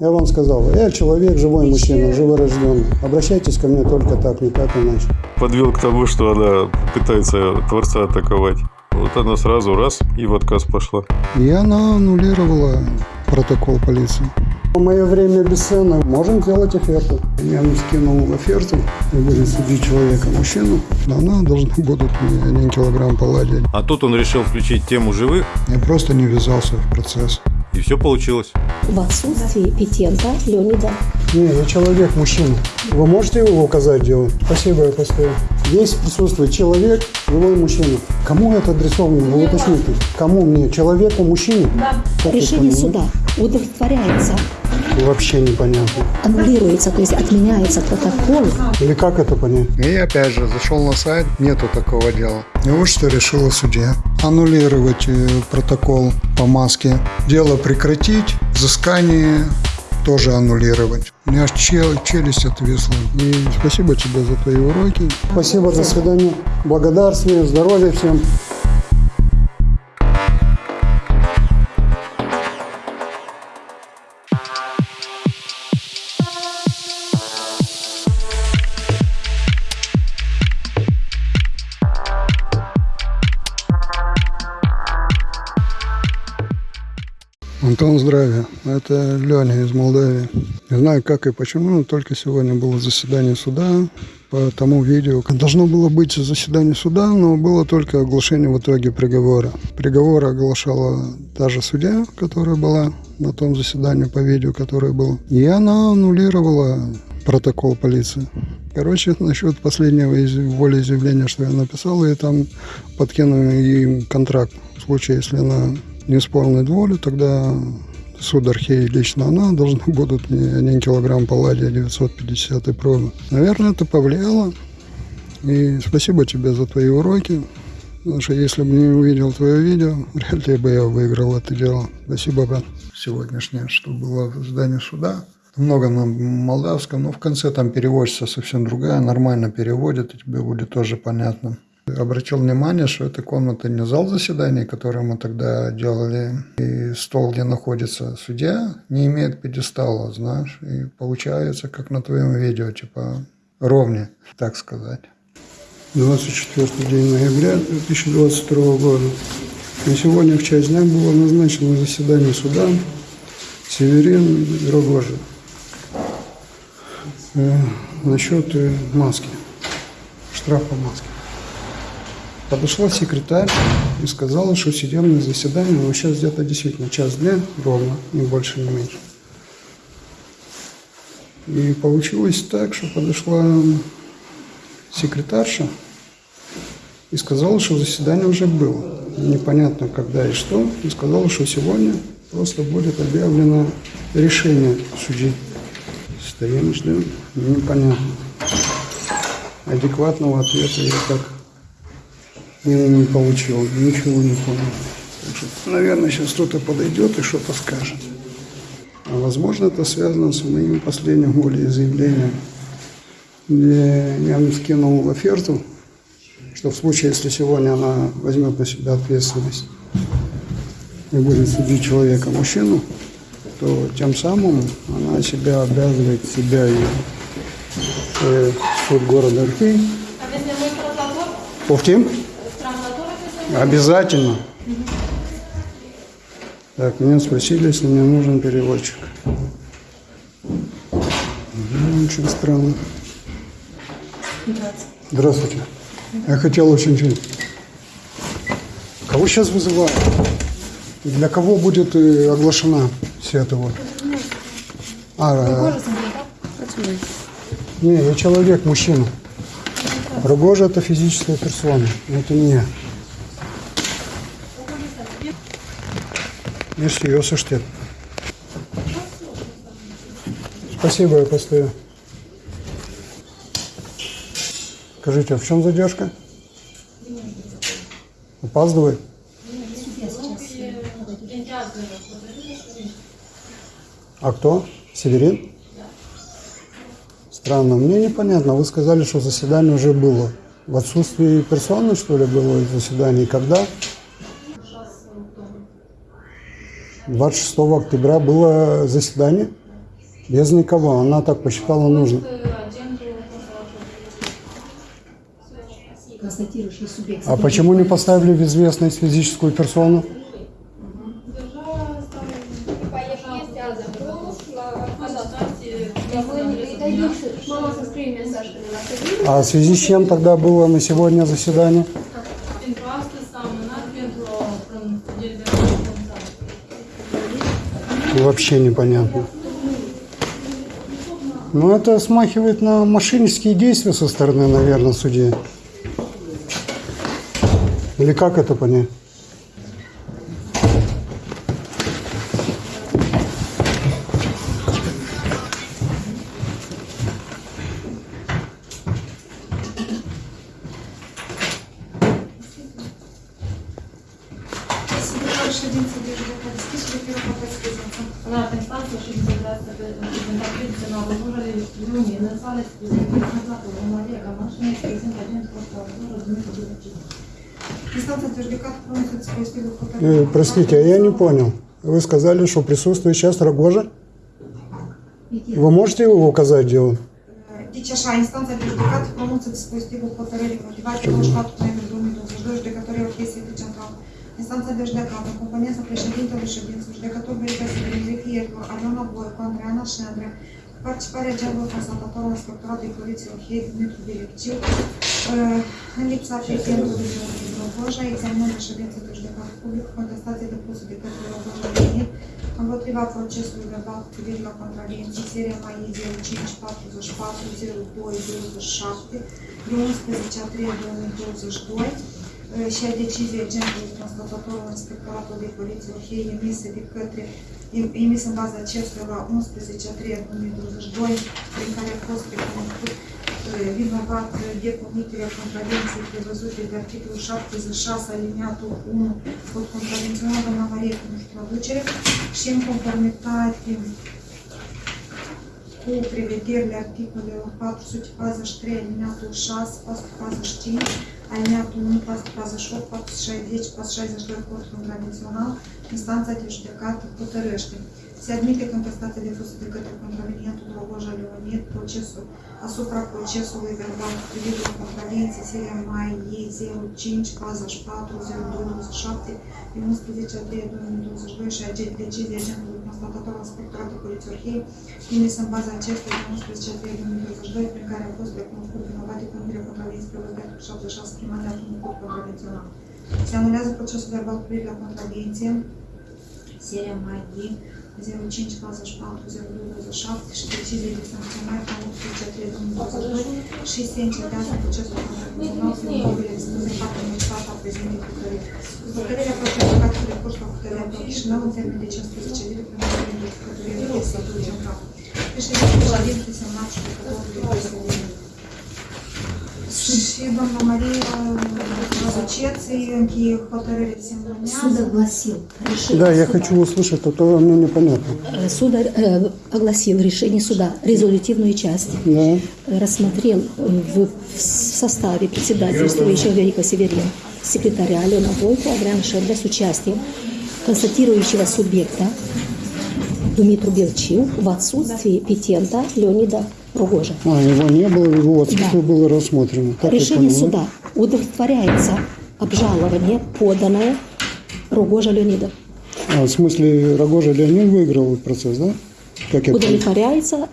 Я вам сказал, я человек, живой мужчина, живорожденный. Обращайтесь ко мне только так, никак иначе. подвел к тому, что она пытается Творца атаковать. Вот она сразу раз и в отказ пошла. И она аннулировала протокол полиции. В мое время бесценно. Можем сделать оферту. Я ему скинул оферту и будем судить человека, мужчину. Она должна будут мне один килограмм палладия. А тут он решил включить тему живых, Я просто не ввязался в процесс. И все получилось. В отсутствии Петенко Леонида Не, я человек, мужчина. Вы можете его указать дело? Спасибо, я постою. Здесь присутствует человек, живой мужчина. Кому это адресовано? Вы уточните. Кому мне? Человеку, мужчине? Да. решение суда удовлетворяется, Вообще непонятно. аннулируется, то есть отменяется протокол. Или как это понять? И опять же, зашел на сайт, нету такого дела. И вот что решила судья. Аннулировать э, протокол по маске. Дело прекратить, взыскание тоже аннулировать. У меня аж чел- челюсть отвисла. И спасибо тебе за твои уроки. Спасибо, до свидания. Благодарствия, здоровья всем. Антон, здравия. Это Леня из Молдавии. Не знаю, как и почему, но только сегодня было заседание суда по тому видео. Должно было быть заседание суда, но было только оглашение в итоге приговора. Приговор оглашала та же судья, которая была на том заседании по видео, которое было. И она аннулировала протокол полиции. Короче, насчет последнего из- волеизъявления, что я написал, и там подкинули им контракт. В случае, если она не исполнит волю, тогда суд Археи лично она должна будут мне 1 килограмм палладия 950 пробы. Наверное, это повлияло. И спасибо тебе за твои уроки. Потому что если бы не увидел твое видео, вряд ли бы я выиграл это дело. Спасибо, брат. Сегодняшнее, что было в здании суда. Много на молдавском, но в конце там переводится совсем другая, нормально переводит, и тебе будет тоже понятно. Обратил внимание, что это комната не зал заседаний, который мы тогда делали, и стол, где находится судья, не имеет пьедестала, знаешь, и получается, как на твоем видео, типа ровнее, так сказать. 24 день ноября 2022 года. На сегодня в часть дня было назначено заседание суда Северин Рогожин. Э, насчет э, маски, штраф по маске. Подошла секретарь и сказала, что судебное заседание, ну, сейчас где-то действительно час дня ровно, не больше, не меньше. И получилось так, что подошла секретарша и сказала, что заседание уже было. Непонятно когда и что. И сказала, что сегодня просто будет объявлено решение судьи. Стоим, ждем. Непонятно. Адекватного ответа я так не, не получил, ничего не понял. Так что, наверное, сейчас кто-то подойдет и что-то скажет. А возможно, это связано с моим последним волеизъявлением, где я им скинул оферту, что в случае, если сегодня она возьмет на себя ответственность и будет судить человека, мужчину, то тем самым она себя обязывает, себя и э, суд города Архей. Повтим? Обязательно. Так, меня спросили, если мне нужен переводчик. Очень странно. Здравствуйте. Я хотел очень... Кого сейчас вызывают? Для кого будет э, оглашена вся эта вот? А, э, не, я человек, мужчина. Рогожа – это физическая персона, это не я. Merci, я слушайте. Спасибо, я постою. Скажите, а в чем задержка? Опаздывает? А кто? Северин? Странно, мне непонятно. Вы сказали, что заседание уже было. В отсутствии персоны, что ли, было заседание? Когда? 26 октября было заседание. Без никого. Она так посчитала нужно. А почему не поставили в известность физическую персону? А в связи с чем тогда было на сегодня заседание? Він просто сам на Дмитро про Вообще непонятно. Ну, это смахивает на мошеннические действия со стороны, наверное, судьи. Или как это понять? Вона інстанція, що відповідається інтерпретація на виборі Люні, не звалить назад у Марія, машина, президент, один просто розуміє, Инстанция утверждена проносит свой стиль Э, простите, а я не понял. Вы сказали, что присутствует сейчас Рогожа? Вы можете его указать дело? Дичаша инстанция утверждена проносит свой стиль повторили мотивацию штату номер доме до ждешь, который в кейсе централ. instanța de judecată, componența președintelui ședinței, judecătorul Universității Livier, Aliona Boico, Andreana Șendre, participarea geamului constatatorului Inspectoratului Poliției Orhei, Dumitru Bilecciu, uh, în lipsa prezentului de Rogoja, examinarea ședinței de judecată publică, contestație depusă de către Rogoja Leonid, împotriva procesului verbal cu la contravenții, seria mai 0544 02 27 de 11 a 3 2022, și a deciziei genului constatatorul inspectoratului de poliție Orhei emise de către emis în baza acestuia la 11 a 3 2022 prin care a fost recunoscut uh, vinovat de comiterea contravenției prevăzute de articolul 76 aliniatul 1 cod contravențional doamna Marie cu traducere și în conformitate cu prevederile articolelor 443 aliniatul 6, 445 Alineatul unic la 48, 460, 462 cortul tradițional, instanța de judecată hotărăște. Se admite contestația depusă de către contravenientul Drogoja Leonid procesul asupra procesului verbal privit la contravenții seria mai 05, faza 4, 02, 27, din 11 aprilie 2022 și decizia genului constatată la Inspectoratul Polițiorhiei, trimis în baza acestuia 11 aprilie 2022, prin care au fost recunoscut vinovate pentru contravenții prevăzute de 76 primate acum în cod contravențional. Se anulează procesul verbal privind la contravenție, seria mai din 05 44 02 27 și deciziile de sancționare a 18 2022 și se încetează procesul contracțional prin mobilă expuse față în fața prezentei Bucărești. Hotărârea procesului de recurs la hotărârea Chișinău în termen de 15 zile prin mobilă de judecătorie de Central. Președintele Șadin, desemnat judecătorul de încheie hotărârea de Суд огласил решение Да, я суда. хочу услышать, а то мне непонятно. Э, Суд э, огласил решение суда, резолютивную часть. Да. Э, Рассмотрел э, в, в составе председательствующего Верика Северин, секретаря Алена Бойко, Адриана Шедля с участием констатирующего субъекта Думитру Белчил в отсутствии петента Леонида Рогожа. А, его не было, его отсутствие было рассмотрено. Так я Решение да? суда удовлетворяется обжалование, поданное Рогожа Леонида. А, в смысле, Рогожа Леонид выиграл процесс, да? Как я. Удовлетворяется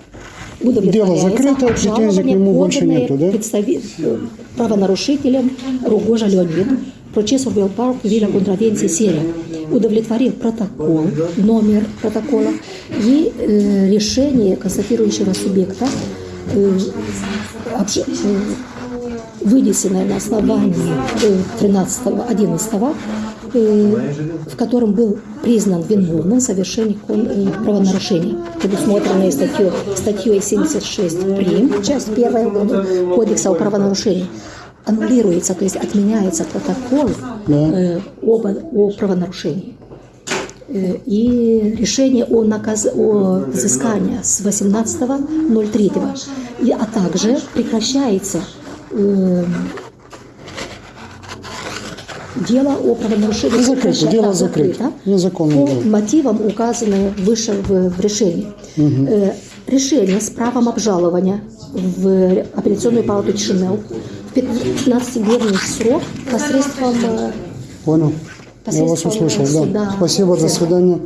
удовлетворяется закрыто, претензий к нему больше нету, да? представи- э, правонарушителем Рогожа Леонид процесс Урбелпарк Виля контравенции серия удовлетворил протокол, номер протокола и э, решение констатирующего субъекта э, обж- э, вынесенное на основании э, 13 11 э, в котором был признан виновным в совершении правонарушения, предусмотренное статьей, статьей 76 прим, часть 1 Кодекса о правонарушении, аннулируется, то есть отменяется протокол э, об, о правонарушении. Э, И решение о, наказ... о взыскании с 18.03, и, а также прекращается э, дело о правонарушении Ну, закрыто, дело закрыто. Незаконное по мотивам, указанным выше в, в решении. Э, решение с правом обжалования в апелляционную палату Чинел в 15-дневный срок посредством э, Понял? Я вас посредством услышал, да. суда. Спасибо, до свидания.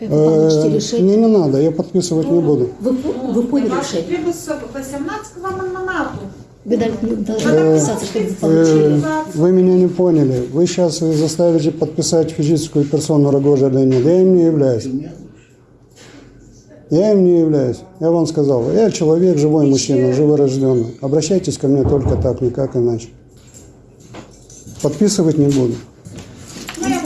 Э, Э. Мне не надо, я подписывать не буду. Вы, вы поняли решение? Вы Э. Вы меня не поняли. Вы сейчас заставите подписать физическую персону Рогожа Леонида. Я им не являюсь. Я им не являюсь. Я вам сказал, я человек, живой мужчина, живорожденный. Обращайтесь ко мне только так, никак иначе. Подписывать не буду. La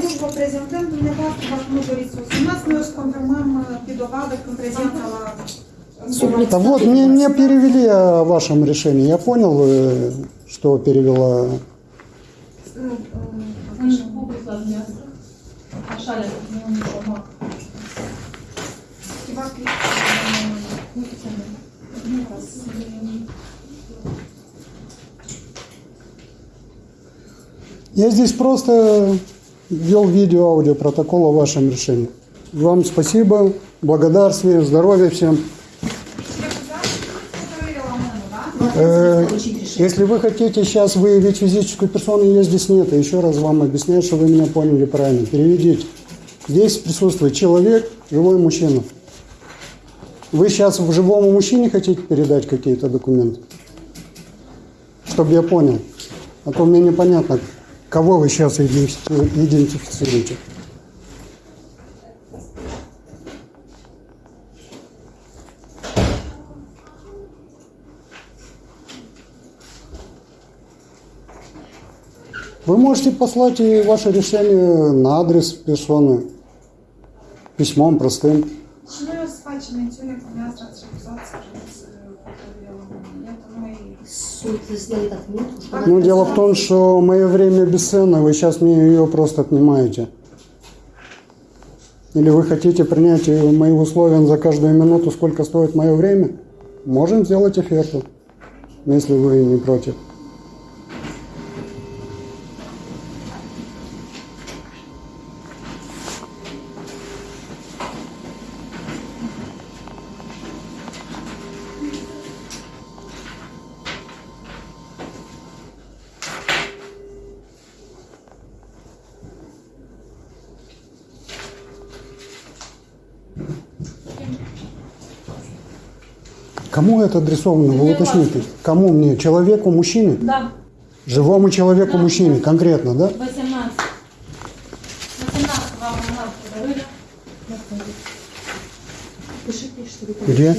Суд Да вот, мне, мне перевели о вашем решении. Я понял, э, что перевела. În Я здесь просто ввел видео-аудио протокол о вашем решении. Вам спасибо, благодарствие, здоровья всем. Э. Если вы хотите сейчас выявить физическую персону, ее здесь нет. Еще раз вам объясняю, что вы меня поняли правильно. Переведите. Здесь присутствует человек, живой мужчина. Вы сейчас в живому мужчине хотите передать какие-то документы? Чтобы я понял. А то мне непонятно, кого вы сейчас идентифи- идентифицируете. Вы можете послать и ваше решение на адрес персоны письмом простым. Și noi o să facem mențiune că Ну, дело в том, что мое время бесценно, вы сейчас мне ее просто отнимаете. Или вы хотите принять мои условия за каждую минуту, сколько стоит мое время? Можем сделать оферту, если вы не против. Кому это адресовано? Вы уточните. Кому мне? Человеку, мужчине? Da, Живому человеку, мужчине, конкретно, да? 18. 18 v-am luat hotărârea. Пишите, Где?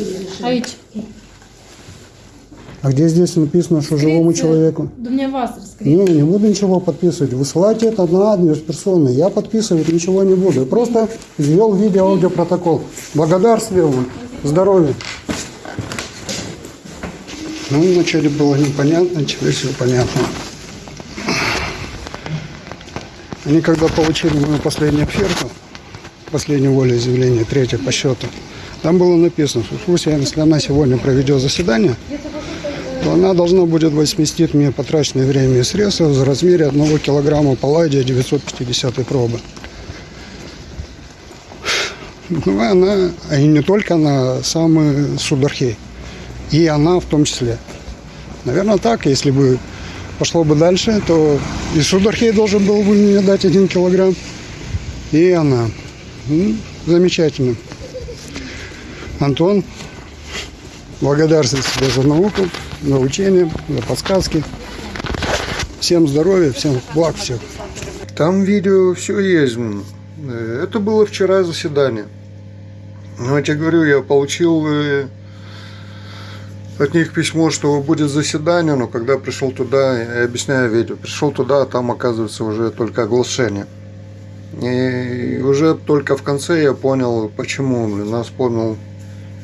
А где здесь написано, что живому человеку? Dumneavoastră scrieți. Не, не буду ничего подписывать. Высылайте это на адрес персоны. Я подписывать ничего не буду. Я Просто ввел видео-аудиопротокол. Благодарствие вам. Здоровья. Ну, вначале было непонятно, теперь все понятно. Они когда получили мою последнюю оферту, последнее волеизъявление, третье по счету, там было написано, что Фуся, если она сегодня проведет заседание, то она должна будет возместить мне потраченное время и средства в размере 1 килограмма палладия 950 пробы. Ну, она, и не только она, сам Судархей. И она в том числе. Наверное, так, если бы пошло бы дальше, то и Судархей должен был бы мне дать один килограмм, и она. Ну, замечательно. Антон, благодарствую тебе за науку, за учение, за подсказки. Всем здоровья, всем благ всех. Там видео все есть. Э, Это было вчера заседание. Ну, я тебе говорю, я получил э, от них письмо, что будет заседание, но когда пришел туда, я объясняю видео, пришел туда, а там оказывается уже только оглашение. И уже только в конце я понял, почему. Нас вспомнил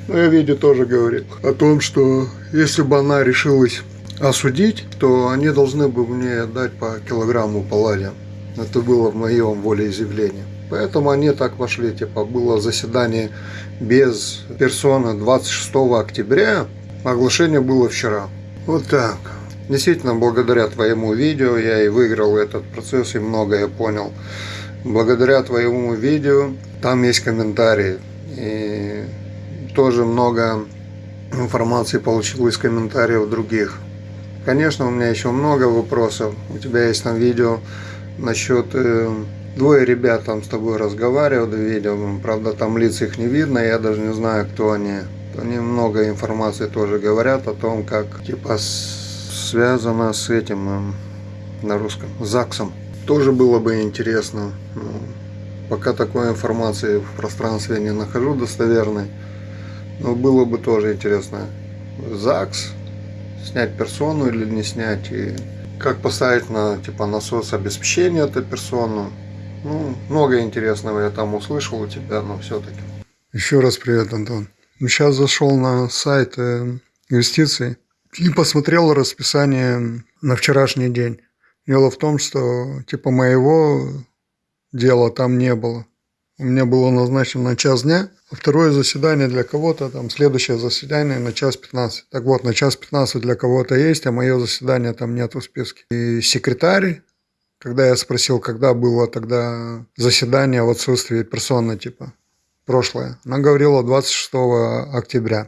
ну, я видео тоже говорил о том, что если бы она решилась осудить, то они должны бы мне дать по килограмму палладия. Это было в моем волеизъявлении. Поэтому они так вошли, типа было заседание без персоны 26 октября, оглашение было вчера. Вот так. Действительно, благодаря твоему видео я и выиграл этот процесс и многое понял. благодаря твоему видео там есть комментарии. И тоже много информации получил из комментариев других. Конечно, у меня еще много вопросов. У тебя есть там видео насчет... Э, двое ребят там с тобой разговаривают в видео. Правда, там лиц их не видно, я даже не знаю, кто они. Они много информации тоже говорят о том, как типа связано с этим э, на русском, ЗАГСом. Тоже было бы интересно. Ну, пока такой информации в пространстве не нахожу достоверной. Но было бы тоже интересно. ЗАГС, снять персону или не снять. И как поставить на типа насос обеспечения эту персону. Ну, много интересного я там услышал у тебя, но все-таки. Еще раз привет, Антон. Сейчас зашел на сайт э, инвестиций и посмотрел расписание на вчерашний день. Дело в том, что типа моего дела там не было. У меня было назначено на час дня, а второе заседание для кого-то, там следующее заседание на час 15. Так вот, на час 15 для кого-то есть, а мое заседание там нет в списке. И секретарь, когда я спросил, когда было тогда заседание в отсутствии персоны, типа, прошлое, она говорила 26 октября.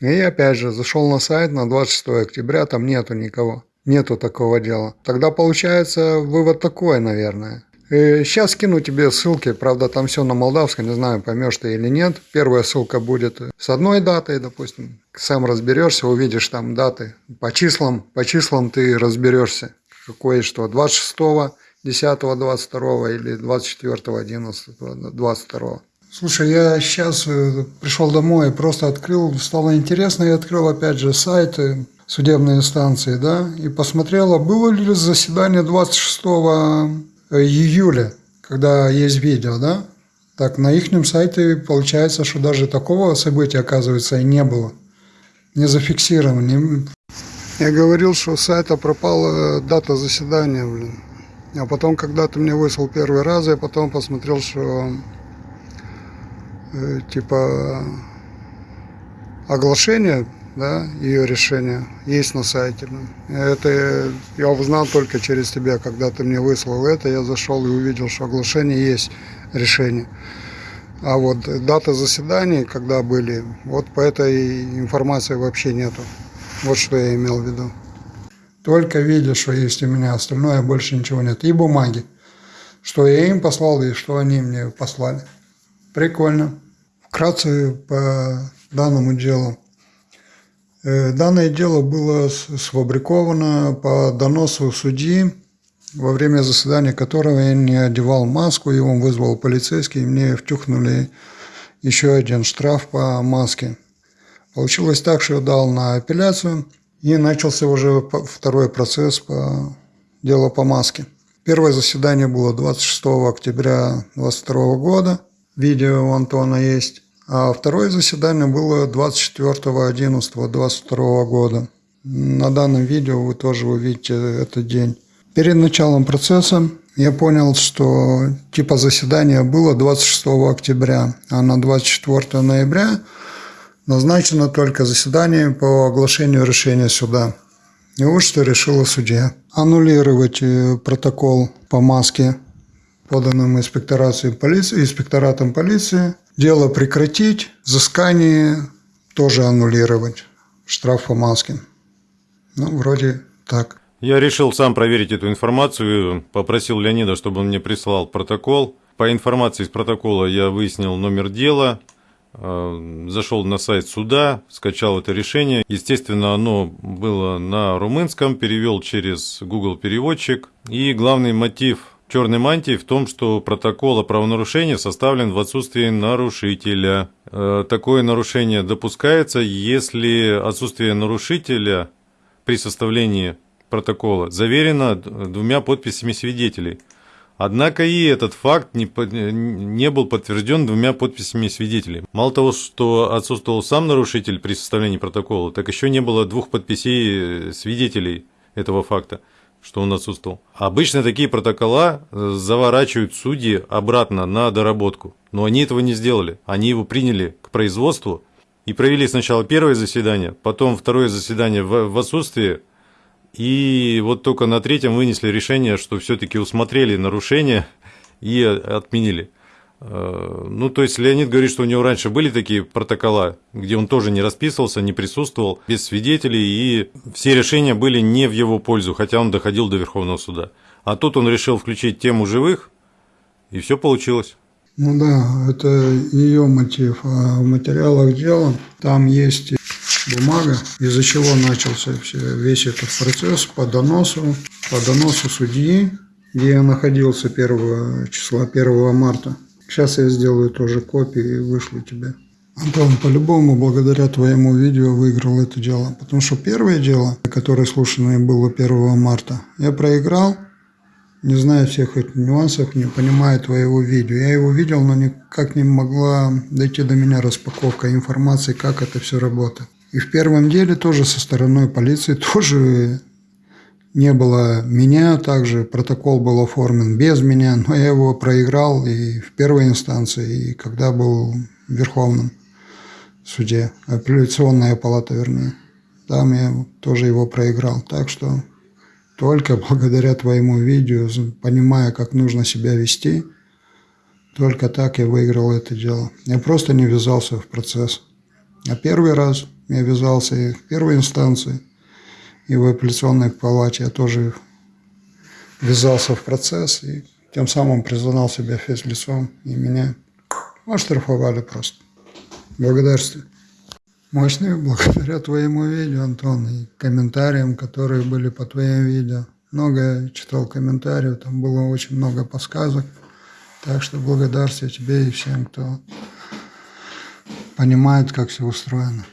И опять же, зашел на сайт на 26 октября, там нету никого. Нету такого дела. Тогда получается вывод такой, наверное. Сейчас скину тебе ссылки, правда там все на молдавском, не знаю, поймешь ты или нет. Первая ссылка будет с одной датой, допустим. Сам разберешься, увидишь там даты. По числам, по числам ты разберешься, какое что. 26 10 22 или 24 11 22 Слушай, я сейчас э, пришел домой, просто открыл, стало интересно, и открыл опять же сайты судебной инстанции, да, и посмотрела, было ли заседание 26 июля, когда есть видео, да? Так, на их сайте получается, что даже такого события, оказывается, и не было. Не зафиксировано. Я говорил, что с сайта пропала дата заседания, блин. А потом, когда ты мне выслал первый раз, я потом посмотрел, что э, типа оглашение да, ее решение есть на сайте. Это я узнал только через тебя, когда ты мне выслал это, я зашел и увидел, что оглашение есть решение. А вот дата заседаний, когда были, вот по этой информации вообще нету. Вот что я имел в виду. Только видишь, что есть у меня, остальное больше ничего нет. И бумаги. Что я им послал и что они мне послали. Прикольно. Вкратце по данному делу. Э, данное дело было сфабриковано по доносу судьи, во время заседания которого я не одевал маску, он вызвал полицейский, и мне втюхнули еще один штраф по маске. Получилось так, что я дал на апелляцию, и начался уже второй процесс по делу по маске. Первое заседание было 26 октября 2022 года. Видео у Антона есть. А второе заседание было 24.11.22 года. На данном видео вы тоже увидите этот день. Перед началом процесса я понял, что типа заседание было 26 октября, а на 24 ноября назначено только заседание по оглашению решения суда. И вот что решила судья. Аннулировать э, протокол по маске, поданным инспекторацией полиции, инспекторатом полиции, Дело прекратить, взыскание тоже аннулировать. Штраф по маске. Ну, вроде так. Я решил сам проверить эту информацию, попросил Леонида, чтобы он мне прислал протокол. По информации из протокола я выяснил номер дела, э, зашел на сайт суда, скачал это решение. Естественно, оно было на румынском, перевел через Google переводчик. И главный мотив черной мантии в том, что протокол о правонарушении составлен в отсутствии нарушителя. Э, такое нарушение допускается, если отсутствие нарушителя при составлении протокола заверено двумя подписями свидетелей. Однако и этот факт не, не был подтвержден двумя подписями свидетелей. Мало того, что отсутствовал сам нарушитель при составлении протокола, так еще не было двух подписей свидетелей этого факта что он отсутствовал. Обычно такие протокола э, заворачивают судьи обратно на доработку. Но они этого не сделали. Они его приняли к производству и провели сначала первое заседание, потом второе заседание в отсутствии. И вот только на третьем вынесли решение, что все-таки усмотрели нарушение и отменили. Э, ну, то есть Леонид говорит, что у него раньше были такие протокола, где он тоже не расписывался, не присутствовал, без свидетелей, и все решения были не в его пользу, хотя он доходил до Верховного суда. А тут он решил включить тему живых, и все получилось. Ну да, это ее мотив. А в материалах дела там есть бумага, из-за чего начался все, весь этот процесс по доносу, по доносу судьи, где я находился 1 числа 1 марта. Сейчас я сделаю тоже копии и вышлю тебе. Антон, по-любому, благодаря твоему видео выиграл это дело. Потому что первое дело, которое слушанное было 1 марта, я проиграл, не зная всех этих нюансов, не понимая твоего видео. Я его видел, но никак не могла дойти до меня распаковка информации, как это все работает. И в первом деле тоже со стороны полиции тоже не было меня, также протокол был оформлен без меня, но я его проиграл и в первой инстанции, и когда был в Верховном суде, апелляционная палата, вернее. Там я тоже его проиграл. Так что только благодаря твоему видео, понимая, как нужно себя вести, только так я выиграл это дело. Я просто не ввязался в процесс. А первый раз я ввязался и в первой инстанции – и в апелляционной палате я тоже ввязался в процесс и тем самым признал себя физлицом и меня оштрафовали просто. Благодарствую. Мощные благодаря твоему видео, Антон, и комментариям, которые были по твоим видео. Много читал комментариев, там было очень много подсказок. Так что благодарствую тебе и всем, кто понимает, как все устроено.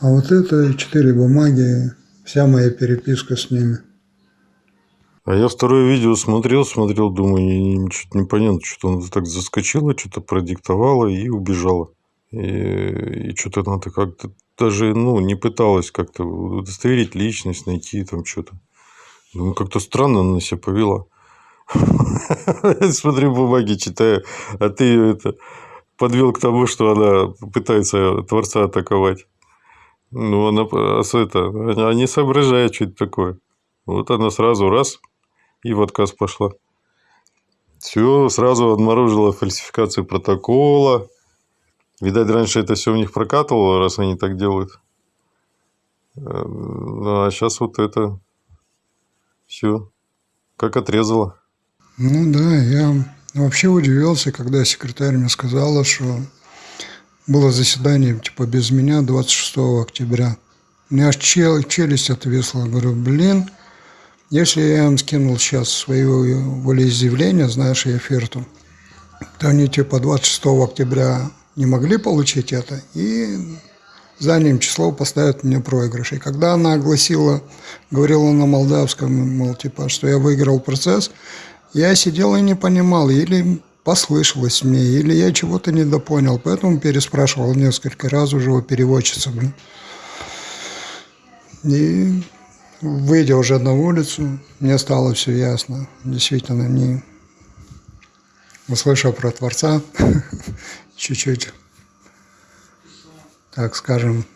А вот это четыре бумаги вся моя переписка с ними. А я второе видео смотрел, смотрел, думаю, что-то непонятно, что она так заскочила, что-то продиктовала и убежала. И, и что-то она как-то даже ну, не пыталась как-то удостоверить личность, найти там что-то. Думаю, как-то странно она себя повела. Смотрю бумаги, читаю, а ты ее это подвел к тому, что она пытается Творца атаковать. Ну, она, это, она не соображает, что это такое. Вот она сразу раз и в отказ пошла. Все, сразу обнаружила фальсификацию протокола. Видать, раньше это все у них прокатывало, раз они так делают. Э, ну, а сейчас вот это все как отрезало. Ну да, я вообще удивился, когда секретарь мне сказала, что было заседание типа без меня 26 октября. У меня аж чел, челюсть отвисла. Говорю, блин, если я им скинул сейчас свое волеизъявление, знаешь, и оферту, то они типа 26 октября не могли получить это, и задним числом поставят мне проигрыш. И когда она огласила, говорила на молдавском, мол, типа, что я выиграл процесс, я сидел и не понимал, или послышалось мне, или я чего-то недопонял, поэтому переспрашивал несколько раз уже у переводчицы, блин. И выйдя уже на улицу, мне стало все ясно. Действительно, не услышав про Творца, чуть-чуть, так скажем,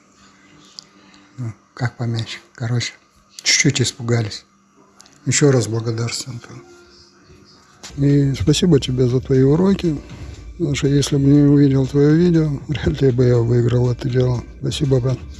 ну, как помячь, короче, чуть-чуть испугались. Еще раз благодарствую. И спасибо тебе за твои уроки. Потому что если бы не увидел твое видео, вряд ли бы я выиграл это дело. Спасибо, брат.